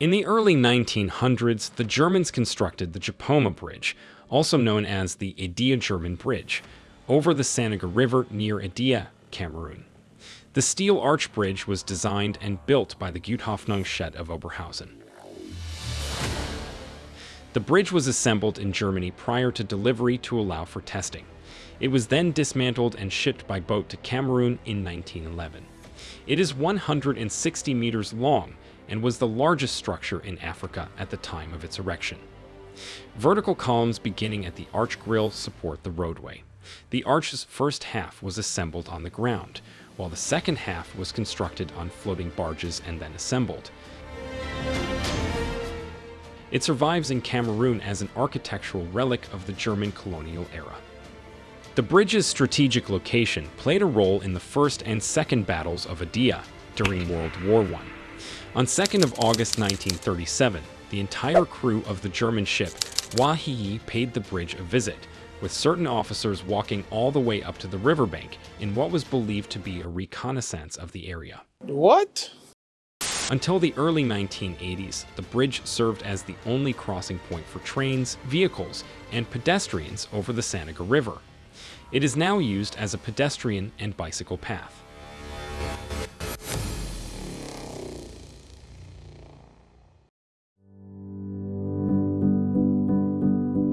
In the early 1900s, the Germans constructed the Japoma Bridge, also known as the Edea-German Bridge, over the Sanaga River near Edea, Cameroon. The steel arch bridge was designed and built by the Gutehoffnungshütte of Oberhausen. The bridge was assembled in Germany prior to delivery to allow for testing. It was then dismantled and shipped by boat to Cameroon in 1911. It is 160 meters long and was the largest structure in Africa at the time of its erection. Vertical columns beginning at the arch grille support the roadway. The arch's first half was assembled on the ground, while the second half was constructed on floating barges and then assembled. It survives in Cameroon as an architectural relic of the German colonial era. The bridge's strategic location played a role in the First and Second Battles of Edea during World War I. On 2nd of August 1937, the entire crew of the German ship Wahiyi paid the bridge a visit, with certain officers walking all the way up to the riverbank in what was believed to be a reconnaissance of the area. What? Until the early 1980s, the bridge served as the only crossing point for trains, vehicles, and pedestrians over the Sanaga River. It is now used as a pedestrian and bicycle path.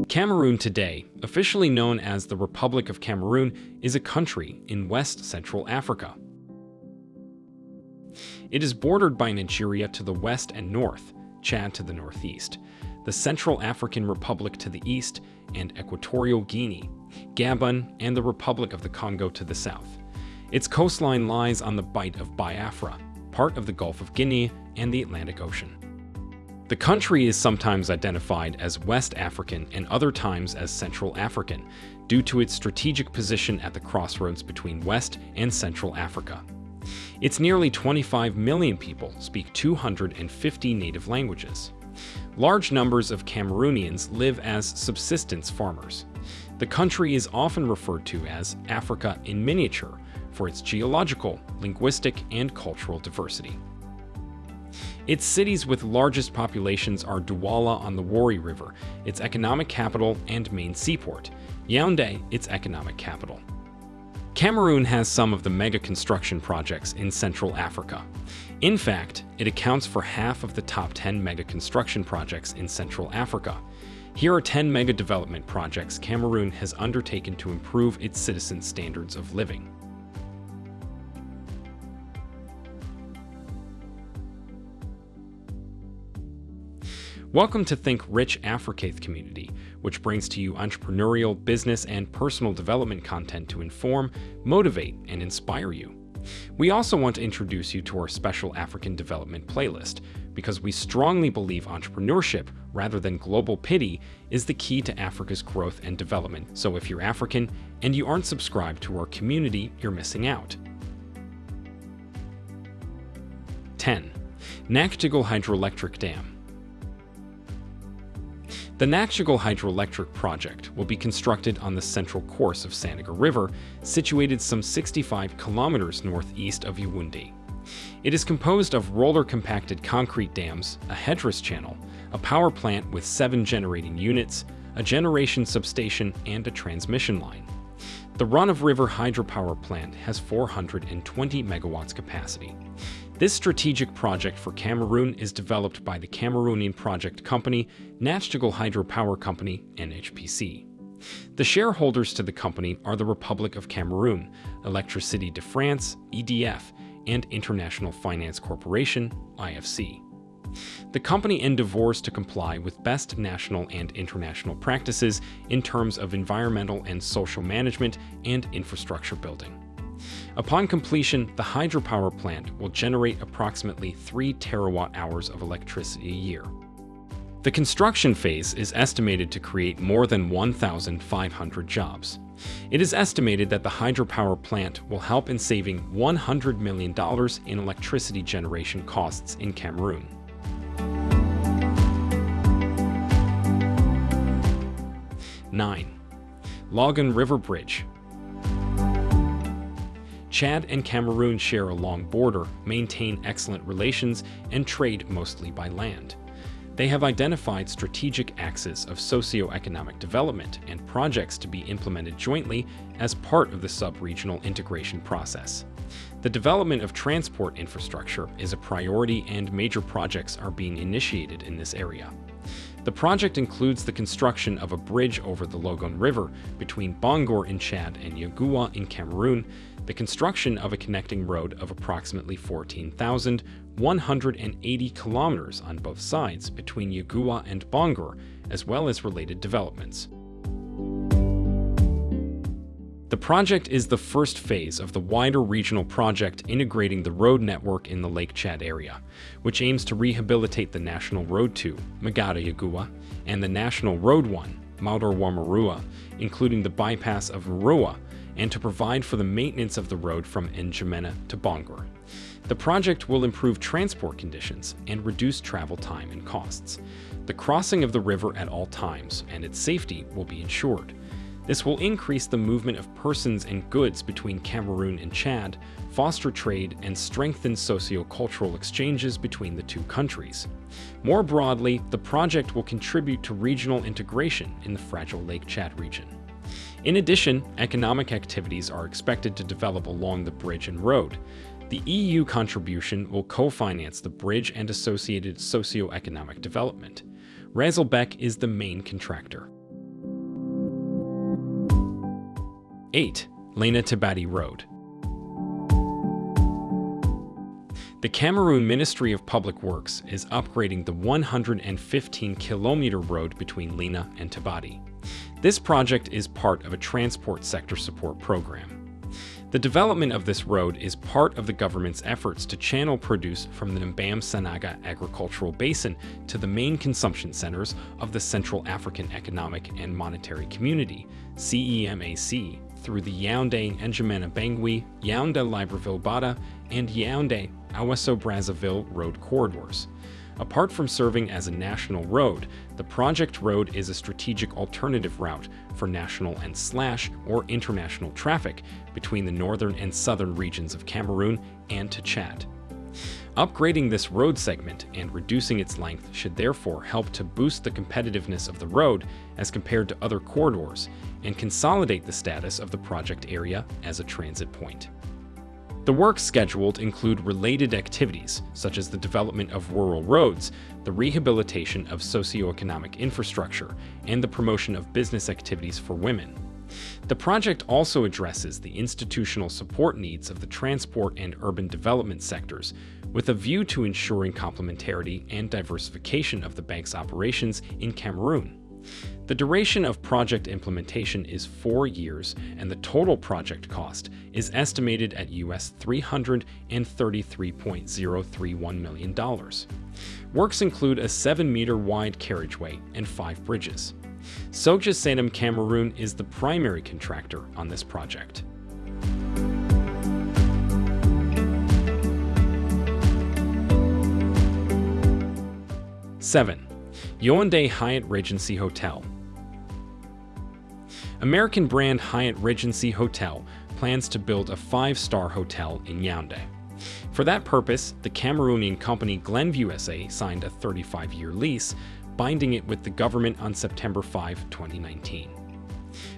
Cameroon today, officially known as the Republic of Cameroon, is a country in West Central Africa. It is bordered by Nigeria to the west and north, Chad to the northeast, the Central African Republic to the east, and Equatorial Guinea, Gabon, and the Republic of the Congo to the south. Its coastline lies on the Bight of Biafra, part of the Gulf of Guinea and the Atlantic Ocean. The country is sometimes identified as West African and other times as Central African, due to its strategic position at the crossroads between West and Central Africa. Its nearly 25 million people speak 250 native languages. Large numbers of Cameroonians live as subsistence farmers. The country is often referred to as Africa in miniature for its geological, linguistic, and cultural diversity. Its cities with largest populations are Douala on the Wouri River, its economic capital and main seaport, Yaoundé, its economic capital. Cameroon has some of the mega construction projects in Central Africa. In fact, it accounts for half of the top 10 mega construction projects in Central Africa. Here are 10 mega development projects Cameroon has undertaken to improve its citizens' standards of living. Welcome to Think Rich Africaith community, which brings to you entrepreneurial, business, and personal development content to inform, motivate, and inspire you. We also want to introduce you to our special African development playlist, because we strongly believe entrepreneurship, rather than global pity, is the key to Africa's growth and development. So if you're African and you aren't subscribed to our community, you're missing out. 10. Nachtigal Hydroelectric Dam the Nachtigal Hydroelectric Project will be constructed on the central course of Sanaga River, situated some 65 kilometers northeast of Yaoundé. It is composed of roller-compacted concrete dams, a headrace channel, a power plant with seven generating units, a generation substation, and a transmission line. The run-of-river hydropower plant has 420 megawatts capacity. This strategic project for Cameroon is developed by the Cameroonian project company Nachtigal Hydropower Company, NHPC. The shareholders to the company are the Republic of Cameroon, Electricité de France, EDF, and International Finance Corporation, IFC. The company endeavors to comply with best national and international practices in terms of environmental and social management and infrastructure building. Upon completion, the hydropower plant will generate approximately 3 terawatt-hours of electricity a year. The construction phase is estimated to create more than 1,500 jobs. It is estimated that the hydropower plant will help in saving $100 million in electricity generation costs in Cameroon. Nine, Logone River Bridge Chad and Cameroon share a long border, maintain excellent relations, and trade mostly by land. They have identified strategic axes of socio-economic development and projects to be implemented jointly as part of the sub-regional integration process. The development of transport infrastructure is a priority and major projects are being initiated in this area. The project includes the construction of a bridge over the Logone River between Bongor in Chad and Yagoua in Cameroon, the construction of a connecting road of approximately 14,180 kilometers on both sides between Yagoua and Bongor, as well as related developments. The project is the first phase of the wider regional project integrating the road network in the Lake Chad area, which aims to rehabilitate the National Road 2, Magada Yagoua, and the National Road 1, Maudorwa Maroua, including the bypass of Maroua, and to provide for the maintenance of the road from N'Djamena to Bongor. The project will improve transport conditions and reduce travel time and costs. The crossing of the river at all times and its safety will be ensured. This will increase the movement of persons and goods between Cameroon and Chad, foster trade, and strengthen socio-cultural exchanges between the two countries. More broadly, the project will contribute to regional integration in the fragile Lake Chad region. In addition, economic activities are expected to develop along the bridge and road. The EU contribution will co-finance the bridge and associated socio-economic development. Razel-Bec is the main contractor. 8. Lena Tibati Road. The Cameroon Ministry of Public Works is upgrading the 115-kilometer road between Lena and Tibati. This project is part of a transport sector support program. The development of this road is part of the government's efforts to channel produce from the Nambam Sanaga agricultural basin to the main consumption centers of the Central African Economic and Monetary Community, CEMAC, through the Yaoundé N'Djamena Bangui, Yaoundé Libreville Bata, and Yaoundé Ouesso Brazzaville road corridors. Apart from serving as a national road, the project road is a strategic alternative route for national and slash or international traffic between the northern and southern regions of Cameroon and to Chad. Upgrading this road segment and reducing its length should therefore help to boost the competitiveness of the road as compared to other corridors and consolidate the status of the project area as a transit point. The works scheduled include related activities, such as the development of rural roads, the rehabilitation of socioeconomic infrastructure, and the promotion of business activities for women. The project also addresses the institutional support needs of the transport and urban development sectors, with a view to ensuring complementarity and diversification of the bank's operations in Cameroon. The duration of project implementation is four years, and the total project cost is estimated at US $333.031 million. Works include a 7-meter wide carriageway and five bridges. Sogea-Satom Cameroon is the primary contractor on this project. Seven, Yaoundé Hyatt Regency Hotel American brand Hyatt Regency Hotel plans to build a five-star hotel in Yaoundé. For that purpose, the Cameroonian company Glenview SA signed a 35-year lease, binding it with the government on September 5, 2019.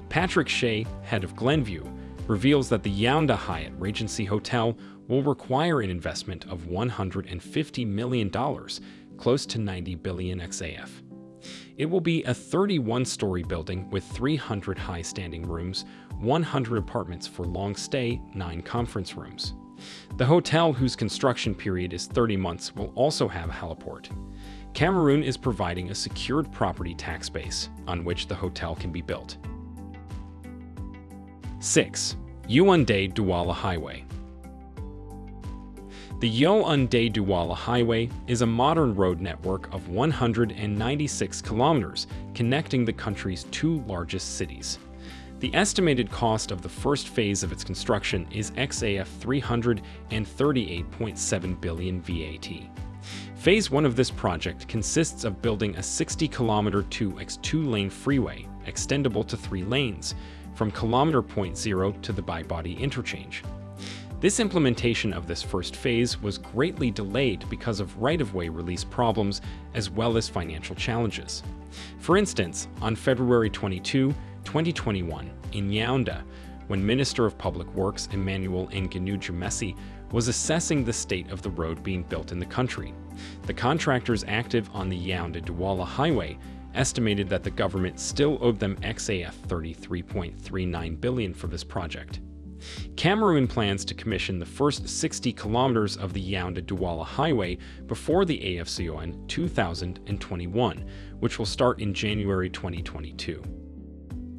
Patrick Shea, head of Glenview, reveals that the Yaoundé Hyatt Regency Hotel will require an investment of $150 million, close to 90 billion XAF. It will be a 31-story building with 300 high-standing rooms, 100 apartments for long stay, 9 conference rooms. The hotel, whose construction period is 30 months, will also have a heliport. Cameroon is providing a secured property tax base on which the hotel can be built. 6. Yaoundé Douala Highway the Yaoundé-Douala Highway is a modern road network of 196 kilometers connecting the country's two largest cities. The estimated cost of the first phase of its construction is XAF 338.7 billion VAT. Phase 1 of this project consists of building a 60-kilometer 2x2-lane freeway, extendable to three lanes, from kilometer point zero to the Bibodi interchange. This implementation of this first phase was greatly delayed because of right-of-way release problems as well as financial challenges. For instance, on February 22, 2021, in Yaoundé, when Minister of Public Works Emmanuel Nganou Messi was assessing the state of the road being built in the country. The contractors active on the Yaoundé-Douala highway estimated that the government still owed them XAF 33.39 billion for this project. Cameroon plans to commission the first 60 kilometers of the Yaoundé-Douala highway before the AFCON 2021, which will start in January 2022.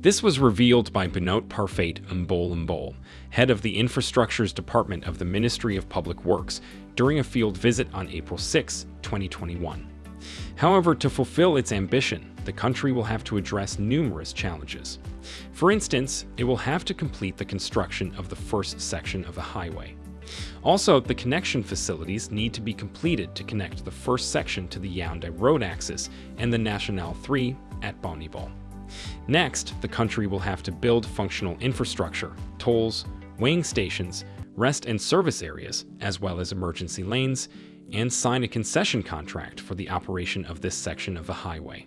This was revealed by Benoit Parfait Mbol Mbol, head of the Infrastructures Department of the Ministry of Public Works, during a field visit on April 6, 2021. However, to fulfill its ambition, the country will have to address numerous challenges. For instance, it will have to complete the construction of the first section of the highway. Also, the connection facilities need to be completed to connect the first section to the Yaoundé road axis and the National 3 at Bonibon. Next, the country will have to build functional infrastructure, tolls, weighing stations, rest and service areas, as well as emergency lanes, and sign a concession contract for the operation of this section of the highway.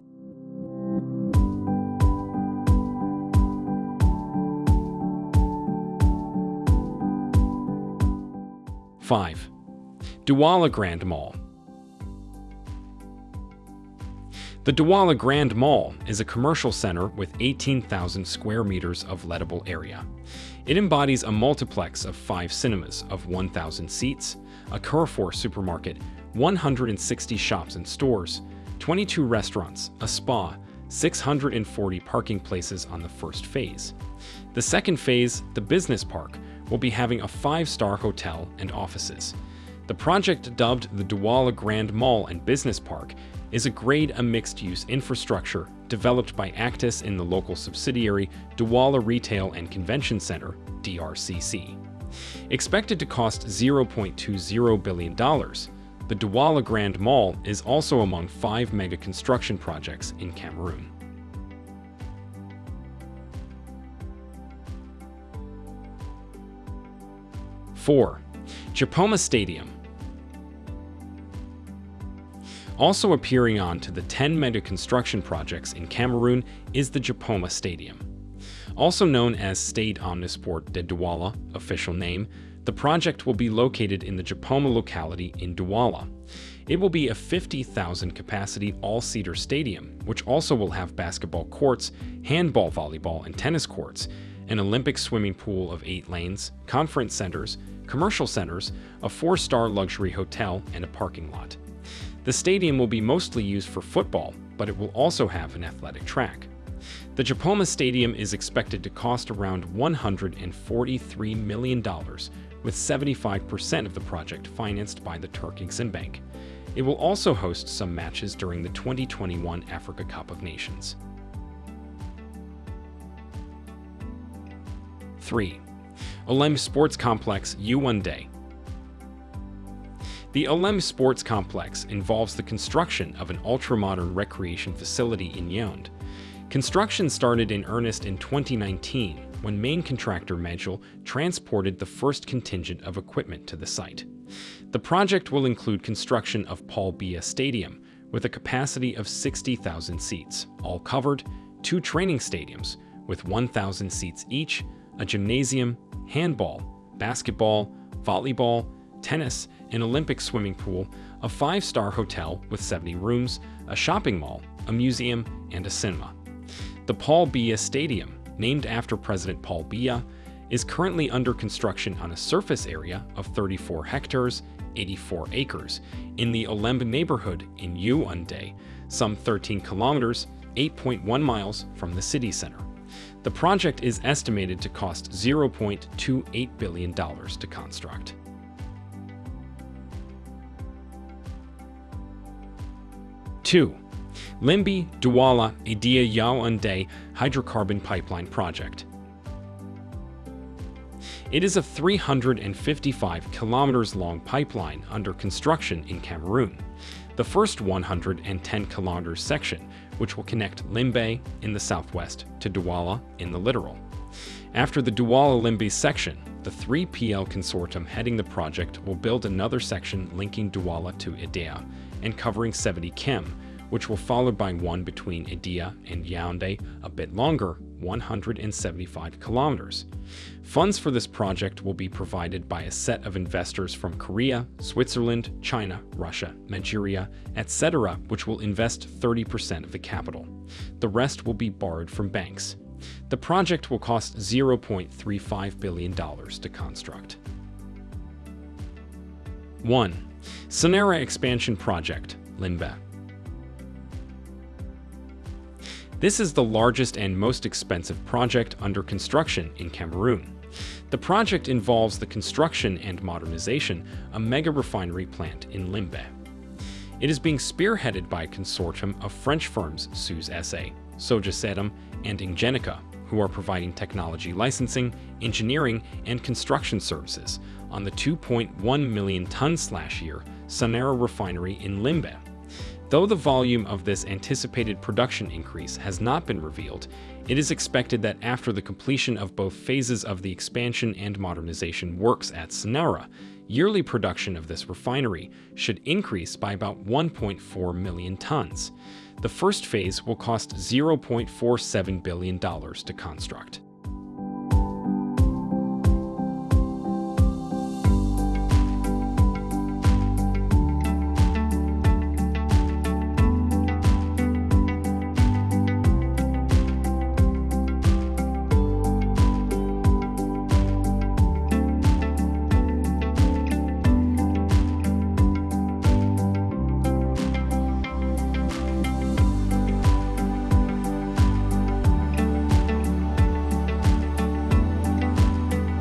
Five, Douala Grand Mall The Douala Grand Mall is a commercial center with 18,000 square meters of lettable area. It embodies a multiplex of five cinemas of 1,000 seats, a Carrefour supermarket, 160 shops and stores, 22 restaurants, a spa, 640 parking places on the first phase. The second phase, the business park, will be having a five-star hotel and offices. The project dubbed the Douala Grand Mall and Business Park is a grade A mixed-use infrastructure developed by Actis in the local subsidiary Douala Retail and Convention Center, DRCC. Expected to cost $0.20 billion, the Douala Grand Mall is also among five mega construction projects in Cameroon. Four, Japoma Stadium, Also appearing on to the 10 mega construction projects in Cameroon is the Japoma Stadium. Also known as State Omnisport de Douala, official name, the project will be located in the Japoma locality in Douala. It will be a 50,000 capacity all-seater stadium, which also will have basketball courts, handball volleyball and tennis courts, an Olympic swimming pool of eight lanes, conference centers, commercial centers, a four-star luxury hotel, and a parking lot. The stadium will be mostly used for football, but it will also have an athletic track. The Japoma Stadium is expected to cost around $143 million, with 75% of the project financed by the Turk Exim Bank. It will also host some matches during the 2021 Africa Cup of Nations. 3. Olembe Sports Complex Yaoundé the Olembe Sports Complex involves the construction of an ultra-modern recreation facility in Yaoundé. Construction started in earnest in 2019 when main contractor Magil transported the first contingent of equipment to the site. The project will include construction of Paul Biya Stadium with a capacity of 60,000 seats, all covered, two training stadiums with 1,000 seats each, a gymnasium, handball, basketball, volleyball, tennis, an Olympic swimming pool, a five-star hotel with 70 rooms, a shopping mall, a museum, and a cinema. The Paul Biya Stadium, named after President Paul Biya, is currently under construction on a surface area of 34 hectares, 84 acres, in the Olembe neighborhood in Yaoundé, some 13 kilometers, 8.1 miles from the city center. The project is estimated to cost $0.28 billion to construct. 2. Limbe Douala Edea Yaoundé Hydrocarbon Pipeline Project. It is a 355 kilometers long pipeline under construction in Cameroon, the first 110 kilometers section, which will connect Limbe in the southwest to Douala in the littoral. After the Douala-Limbe section, the 3PL consortium heading the project will build another section linking Douala to Edea and covering 70 km, which will follow by one between Edea and Yaoundé, a bit longer, 175 kilometers. Funds for this project will be provided by a set of investors from Korea, Switzerland, China, Russia, Nigeria, etc., which will invest 30% of the capital. The rest will be borrowed from banks. The project will cost $0.35 billion to construct. 1. SONARA Expansion Project, Limbe. This is the largest and most expensive project under construction in Cameroon. The project involves the construction and modernization of a mega refinery plant in Limbe. It is being spearheaded by a consortium of French firms Suez SA, Sogesetum, and Ingenica, who are providing technology licensing, engineering, and construction services on the 2.1 million ton slash year SONARA refinery in Limbe. Though the volume of this anticipated production increase has not been revealed, it is expected that after the completion of both phases of the expansion and modernization works at SONARA, yearly production of this refinery should increase by about 1.4 million tons. The first phase will cost $0.47 billion to construct.